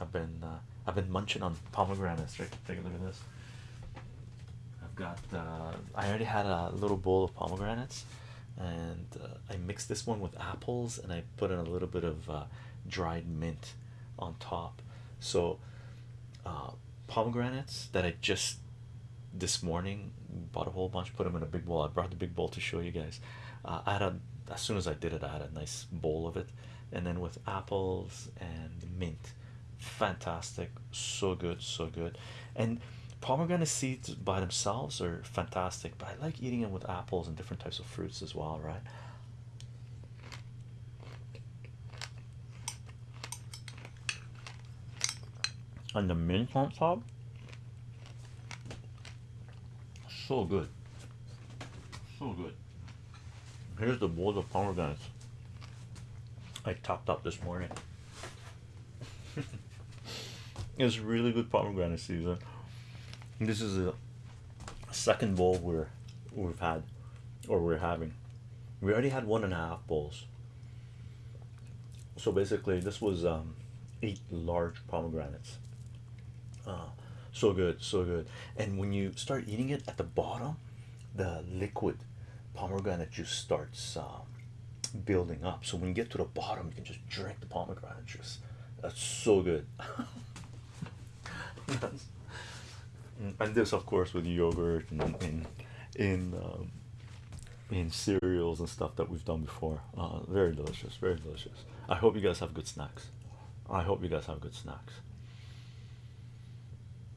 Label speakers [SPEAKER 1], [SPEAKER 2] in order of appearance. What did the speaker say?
[SPEAKER 1] I've been uh, I've been munching on pomegranates. Right, take a look at this. I've got uh, I already had a little bowl of pomegranates, and uh, I mixed this one with apples, and I put in a little bit of uh, dried mint on top. So uh, pomegranates that I just this morning bought a whole bunch, put them in a big bowl. I brought the big bowl to show you guys. Uh, I had a as soon as I did it, I had a nice bowl of it, and then with apples and mint, fantastic, so good, so good. And pomegranate seeds by themselves are fantastic, but I like eating them with apples and different types of fruits as well, right? And the mint on top, so good, so good. Here's the bowl of pomegranates I topped up this morning. It's really good pomegranate season. This is a second bowl we're we've had or we're having. We already had one and a half bowls. So basically, this was um, eight large pomegranates. Uh, so good, so good. And when you start eating it at the bottom, the liquid pomegranate juice starts um, building up. So when you get to the bottom, you can just drink the pomegranate juice. That's so good. and this, of course, with yogurt and in in um, in cereals and stuff that we've done before. Uh, very delicious, very delicious. I hope you guys have good snacks. I hope you guys have good snacks.